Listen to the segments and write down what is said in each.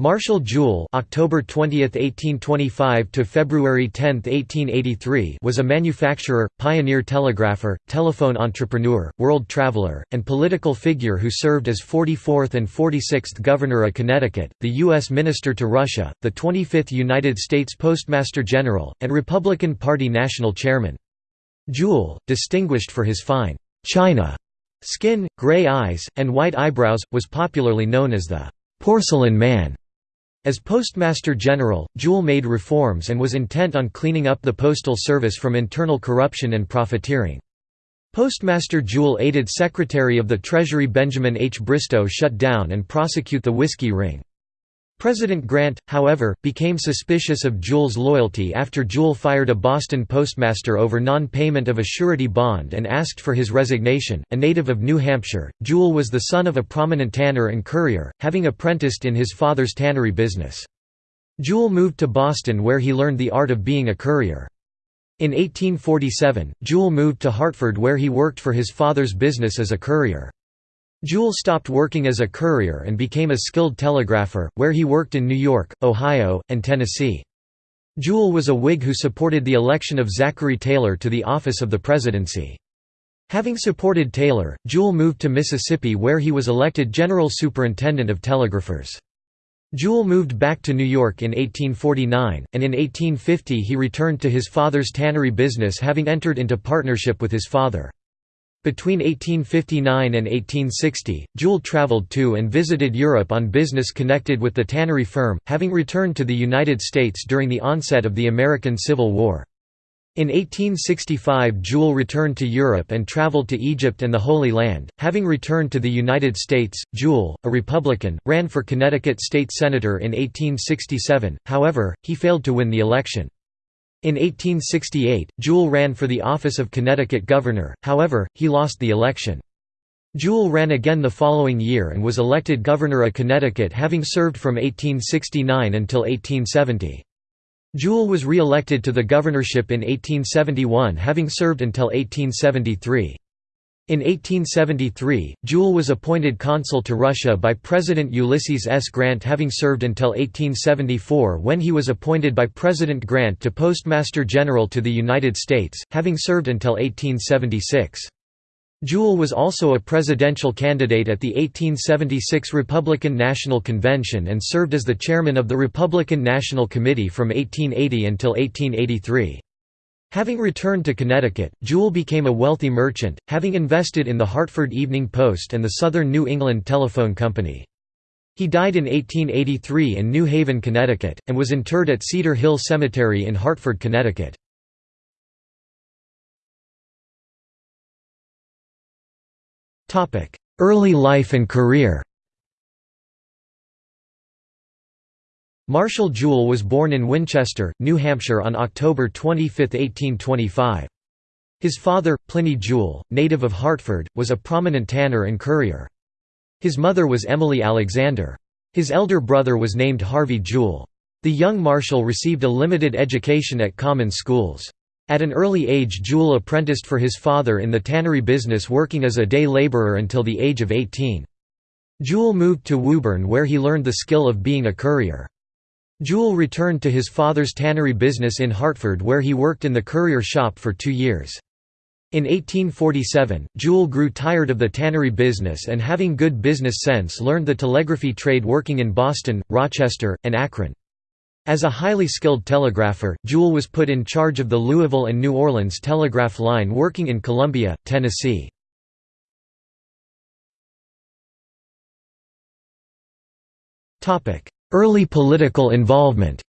Marshall Jewell (October 20, 1825 to February 10, 1883) was a manufacturer, pioneer telegrapher, telephone entrepreneur, world traveler, and political figure who served as 44th and 46th Governor of Connecticut, the U.S. Minister to Russia, the 25th United States Postmaster General, and Republican Party National Chairman. Jewell, distinguished for his fine china skin, gray eyes, and white eyebrows, was popularly known as the porcelain man. As Postmaster General, Jewell made reforms and was intent on cleaning up the postal service from internal corruption and profiteering. Postmaster Jewell aided Secretary of the Treasury Benjamin H. Bristow shut down and prosecute the whiskey ring. President Grant, however, became suspicious of Jewell's loyalty after Jewell fired a Boston postmaster over non-payment of a surety bond and asked for his resignation. A native of New Hampshire, Jewell was the son of a prominent tanner and currier, having apprenticed in his father's tannery business. Jewell moved to Boston where he learned the art of being a currier. In 1847, Jewell moved to Hartford where he worked for his father's business as a currier. Jewell stopped working as a currier and became a skilled telegrapher, where he worked in New York, Ohio, and Tennessee. Jewell was a Whig who supported the election of Zachary Taylor to the office of the presidency. Having supported Taylor, Jewell moved to Mississippi where he was elected General Superintendent of Telegraphers. Jewell moved back to New York in 1849, and in 1850 he returned to his father's tannery business having entered into partnership with his father. Between 1859 and 1860, Jewell traveled to and visited Europe on business connected with the tannery firm, having returned to the United States during the onset of the American Civil War. In 1865 Jewell returned to Europe and traveled to Egypt and the Holy Land. Having returned to the United States, Jewell, a Republican, ran for Connecticut state senator in 1867, however, he failed to win the election. In 1868, Jewell ran for the office of Connecticut governor, however, he lost the election. Jewell ran again the following year and was elected governor of Connecticut having served from 1869 until 1870. Jewell was re-elected to the governorship in 1871 having served until 1873. In 1873, Jewell was appointed consul to Russia by President Ulysses S. Grant having served until 1874 when he was appointed by President Grant to Postmaster General to the United States, having served until 1876. Jewell was also a presidential candidate at the 1876 Republican National Convention and served as the chairman of the Republican National Committee from 1880 until 1883. Having returned to Connecticut, Jewell became a wealthy merchant, having invested in the Hartford Evening Post and the Southern New England Telephone Company. He died in 1883 in New Haven, Connecticut, and was interred at Cedar Hill Cemetery in Hartford, Connecticut. Early life and career Marshall Jewell was born in Winchester, New Hampshire on October 25, 1825. His father, Pliny Jewell, native of Hartford, was a prominent tanner and currier. His mother was Emily Alexander. His elder brother was named Harvey Jewell. The young Marshall received a limited education at common schools. At an early age Jewell apprenticed for his father in the tannery business working as a day laborer until the age of 18. Jewell moved to Woburn where he learned the skill of being a currier. Jewell returned to his father's tannery business in Hartford where he worked in the currier shop for two years. In 1847, Jewell grew tired of the tannery business and having good business sense learned the telegraphy trade working in Boston, Rochester, and Akron. As a highly skilled telegrapher, Jewell was put in charge of the Louisville and New Orleans telegraph line working in Columbia, Tennessee. Early political involvement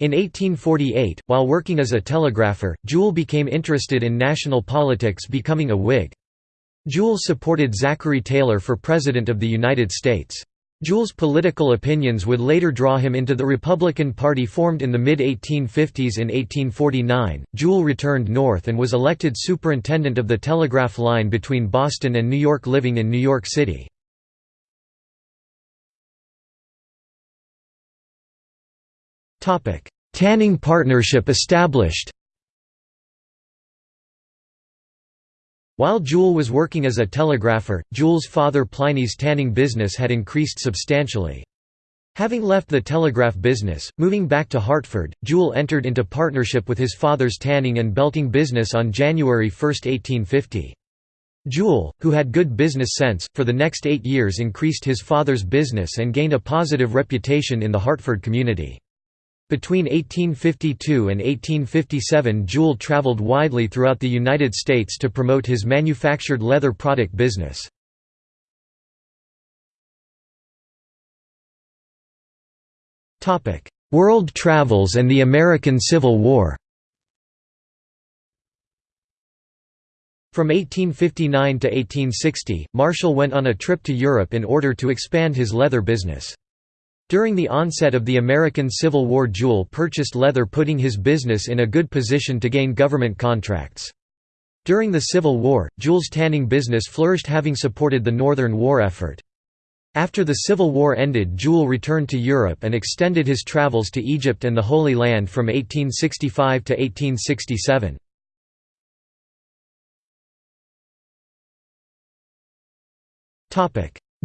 In 1848, while working as a telegrapher, Jewell became interested in national politics becoming a Whig. Jewell supported Zachary Taylor for President of the United States. Jewell's political opinions would later draw him into the Republican Party formed in the mid-1850s in 1849. Jewell returned north and was elected superintendent of the telegraph line between Boston and New York living in New York City. Tanning partnership established While Jewell was working as a telegrapher, Jewell's father Pliny's tanning business had increased substantially. Having left the telegraph business, moving back to Hartford, Jewell entered into partnership with his father's tanning and belting business on January 1, 1850. Jewell, who had good business sense, for the next eight years increased his father's business and gained a positive reputation in the Hartford community. Between 1852 and 1857 Jewell traveled widely throughout the United States to promote his manufactured leather product business. World travels and the American Civil War From 1859 to 1860, Marshall went on a trip to Europe in order to expand his leather business. During the onset of the American Civil War Jewell purchased leather putting his business in a good position to gain government contracts. During the Civil War, Jewell's tanning business flourished having supported the Northern War effort. After the Civil War ended Jewell returned to Europe and extended his travels to Egypt and the Holy Land from 1865 to 1867.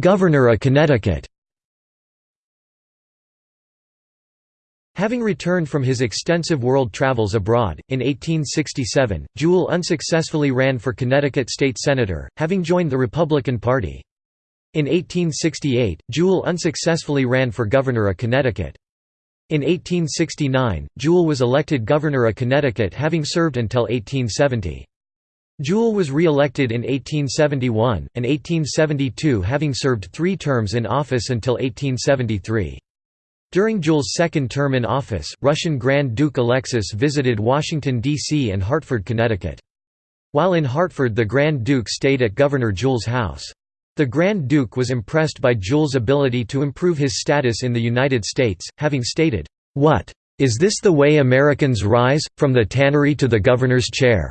Governor of Connecticut Having returned from his extensive world travels abroad, in 1867, Jewell unsuccessfully ran for Connecticut state senator, having joined the Republican Party. In 1868, Jewell unsuccessfully ran for governor of Connecticut. In 1869, Jewell was elected governor of Connecticut having served until 1870. Jewell was re-elected in 1871, and 1872 having served three terms in office until 1873. During Jewell's second term in office, Russian Grand Duke Alexis visited Washington, D.C. and Hartford, Connecticut. While in Hartford the Grand Duke stayed at Governor Jewell's house. The Grand Duke was impressed by Jewell's ability to improve his status in the United States, having stated, "'What? Is this the way Americans rise, from the tannery to the governor's chair?'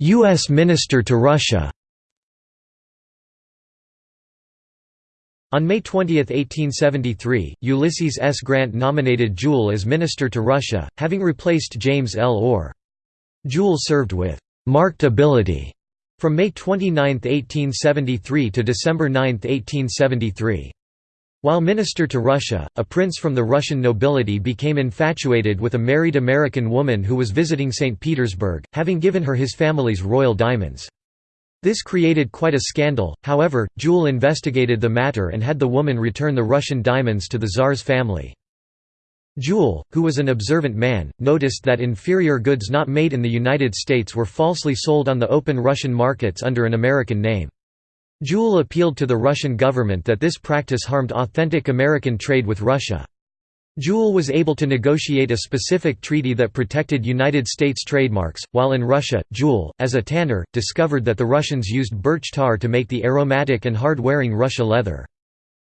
U.S. Minister to Russia On May 20, 1873, Ulysses S. Grant nominated Jewell as Minister to Russia, having replaced James L. Orr. Jewell served with «marked ability» from May 29, 1873 to December 9, 1873. While minister to Russia, a prince from the Russian nobility became infatuated with a married American woman who was visiting St. Petersburg, having given her his family's royal diamonds. This created quite a scandal, however, Jewell investigated the matter and had the woman return the Russian diamonds to the Tsar's family. Jewell, who was an observant man, noticed that inferior goods not made in the United States were falsely sold on the open Russian markets under an American name. Jewell appealed to the Russian government that this practice harmed authentic American trade with Russia. Jewell was able to negotiate a specific treaty that protected United States trademarks, while in Russia, Jewell, as a tanner, discovered that the Russians used birch tar to make the aromatic and hard-wearing Russia leather.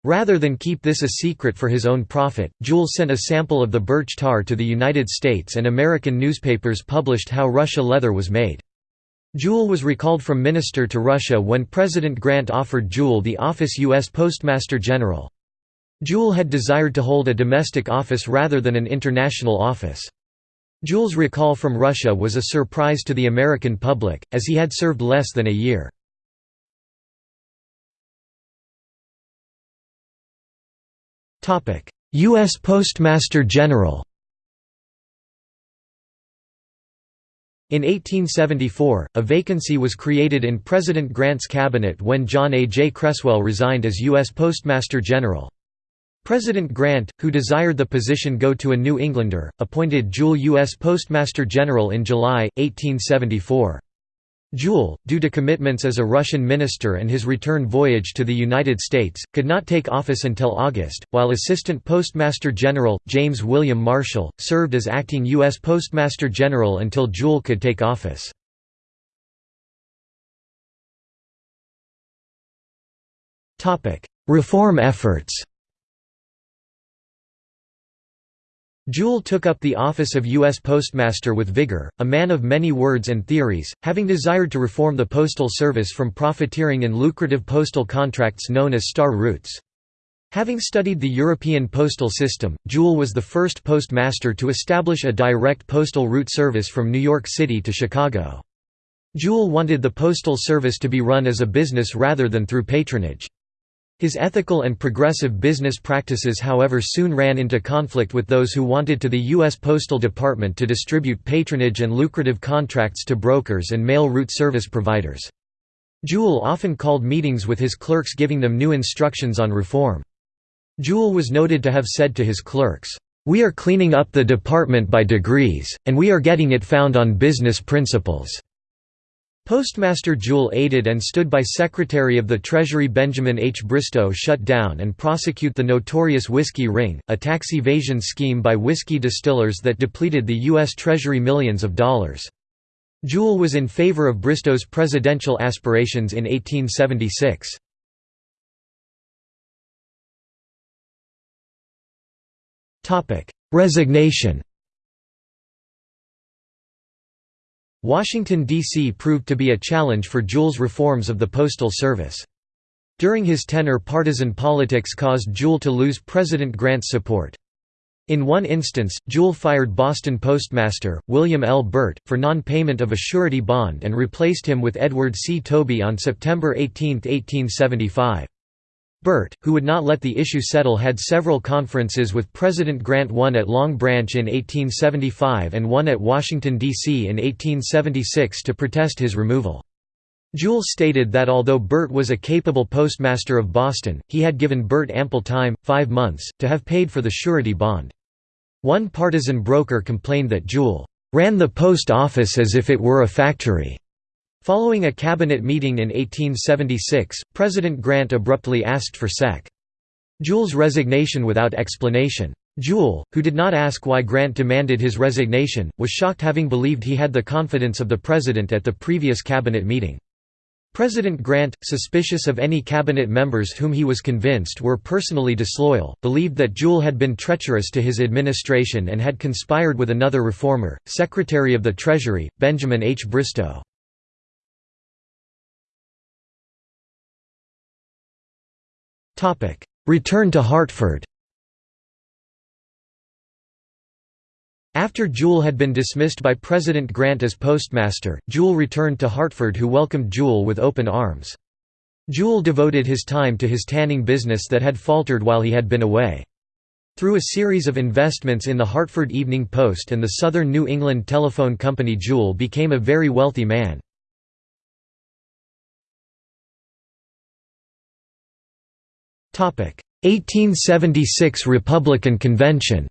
Rather than keep this a secret for his own profit, Jewell sent a sample of the birch tar to the United States and American newspapers published how Russia leather was made. Jewell was recalled from minister to Russia when President Grant offered Jewell the office U.S. Postmaster General. Jewell had desired to hold a domestic office rather than an international office. Jewell's recall from Russia was a surprise to the American public, as he had served less than a year. U.S. Postmaster General In 1874, a vacancy was created in President Grant's cabinet when John A. J. Cresswell resigned as U.S. Postmaster General. President Grant, who desired the position go to a New Englander, appointed Jewell U.S. Postmaster General in July, 1874. Jewell, due to commitments as a Russian minister and his return voyage to the United States, could not take office until August, while Assistant Postmaster General, James William Marshall, served as acting U.S. Postmaster General until Jewell could take office. Reform efforts Jewell took up the office of U.S. Postmaster with vigor, a man of many words and theories, having desired to reform the postal service from profiteering in lucrative postal contracts known as star routes. Having studied the European postal system, Jewell was the first postmaster to establish a direct postal route service from New York City to Chicago. Jewell wanted the postal service to be run as a business rather than through patronage. His ethical and progressive business practices however soon ran into conflict with those who wanted to the U.S. Postal Department to distribute patronage and lucrative contracts to brokers and mail route service providers. Jewell often called meetings with his clerks giving them new instructions on reform. Jewell was noted to have said to his clerks, "'We are cleaning up the department by degrees, and we are getting it found on business principles.' Postmaster Jewell aided and stood by Secretary of the Treasury Benjamin H. Bristow shut down and prosecute the notorious Whiskey Ring, a tax evasion scheme by whiskey distillers that depleted the U.S. Treasury millions of dollars. Jewell was in favor of Bristow's presidential aspirations in 1876. Resignation Washington, D.C. proved to be a challenge for Jewell's reforms of the Postal Service. During his tenure partisan politics caused Jewell to lose President Grant's support. In one instance, Jewell fired Boston postmaster, William L. Burt, for non-payment of a surety bond and replaced him with Edward C. Tobey on September 18, 1875. Burt, who would not let the issue settle had several conferences with President Grant one at Long Branch in 1875 and one at Washington, D.C. in 1876 to protest his removal. Jewell stated that although Burt was a capable postmaster of Boston, he had given Burt ample time, five months, to have paid for the surety bond. One partisan broker complained that Jewell ran the post office as if it were a factory. Following a cabinet meeting in 1876, President Grant abruptly asked for Sec. Jewell's resignation without explanation. Jewell, who did not ask why Grant demanded his resignation, was shocked having believed he had the confidence of the president at the previous cabinet meeting. President Grant, suspicious of any cabinet members whom he was convinced were personally disloyal, believed that Jewell had been treacherous to his administration and had conspired with another reformer, Secretary of the Treasury, Benjamin H. Bristow. Return to Hartford After Jewell had been dismissed by President Grant as postmaster, Jewell returned to Hartford who welcomed Jewell with open arms. Jewell devoted his time to his tanning business that had faltered while he had been away. Through a series of investments in the Hartford Evening Post and the Southern New England Telephone Company Jewell became a very wealthy man. 1876 Republican Convention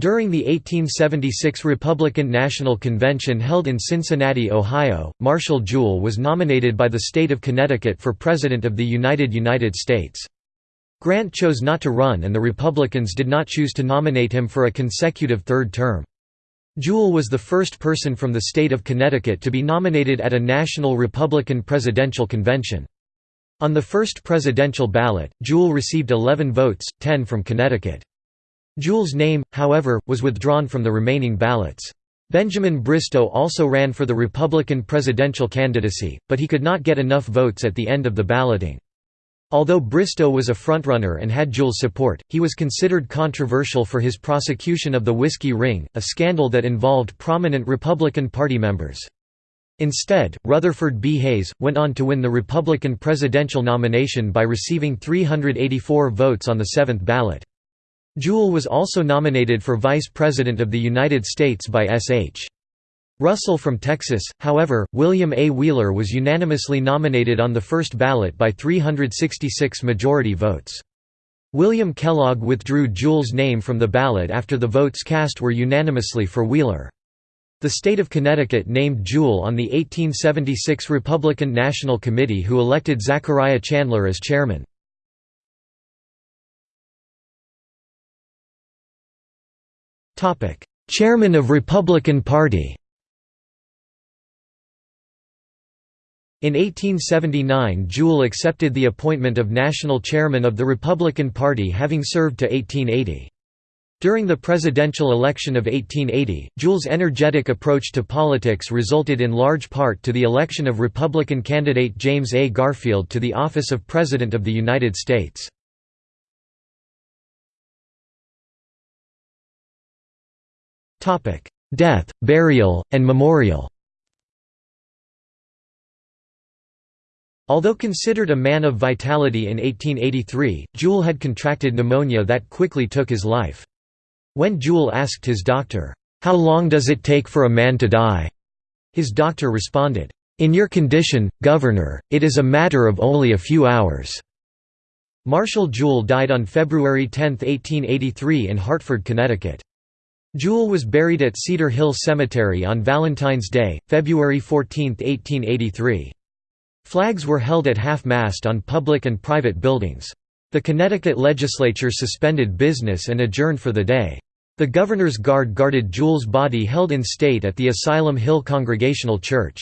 During the 1876 Republican National Convention held in Cincinnati, Ohio, Marshall Jewell was nominated by the state of Connecticut for President of the United United States. Grant chose not to run and the Republicans did not choose to nominate him for a consecutive third term. Jewell was the first person from the state of Connecticut to be nominated at a national Republican presidential convention. On the first presidential ballot, Jewell received 11 votes, 10 from Connecticut. Jewell's name, however, was withdrawn from the remaining ballots. Benjamin Bristow also ran for the Republican presidential candidacy, but he could not get enough votes at the end of the balloting. Although Bristow was a frontrunner and had Jewell's support, he was considered controversial for his prosecution of the Whiskey Ring, a scandal that involved prominent Republican Party members. Instead, Rutherford B. Hayes, went on to win the Republican presidential nomination by receiving 384 votes on the seventh ballot. Jewell was also nominated for Vice President of the United States by S.H. Russell from Texas, however, William A. Wheeler was unanimously nominated on the first ballot by 366 majority votes. William Kellogg withdrew Jewell's name from the ballot after the votes cast were unanimously for Wheeler. The state of Connecticut named Jewell on the 1876 Republican National Committee who elected Zachariah Chandler as chairman. Chairman of Republican Party In 1879 Jewell accepted the appointment of national chairman of the Republican Party having served to 1880. During the presidential election of 1880, Jewell's energetic approach to politics resulted in large part to the election of Republican candidate James A. Garfield to the office of President of the United States. Death, burial, and memorial Although considered a man of vitality in 1883, Jewell had contracted pneumonia that quickly took his life. When Jewell asked his doctor, "'How long does it take for a man to die?' his doctor responded, "'In your condition, Governor, it is a matter of only a few hours.'" Marshall Jewell died on February 10, 1883 in Hartford, Connecticut. Jewell was buried at Cedar Hill Cemetery on Valentine's Day, February 14, 1883. Flags were held at half-mast on public and private buildings. The Connecticut legislature suspended business and adjourned for the day. The governor's guard guarded Jewell's body held in state at the Asylum Hill Congregational Church.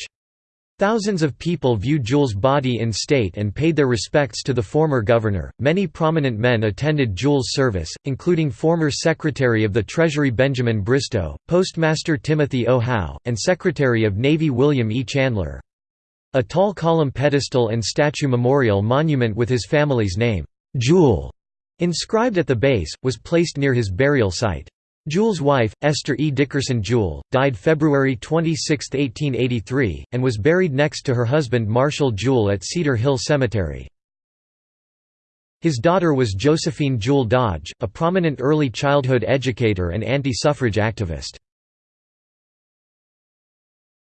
Thousands of people viewed Jewell's body in state and paid their respects to the former governor. Many prominent men attended Jewell's service, including former Secretary of the Treasury Benjamin Bristow, Postmaster Timothy O. Howe, and Secretary of Navy William E. Chandler. A tall column pedestal and statue memorial monument with his family's name, Jewell, inscribed at the base, was placed near his burial site. Jewell's wife, Esther E. Dickerson Jewell, died February 26, 1883, and was buried next to her husband Marshall Jewell at Cedar Hill Cemetery. His daughter was Josephine Jewell Dodge, a prominent early childhood educator and anti-suffrage activist.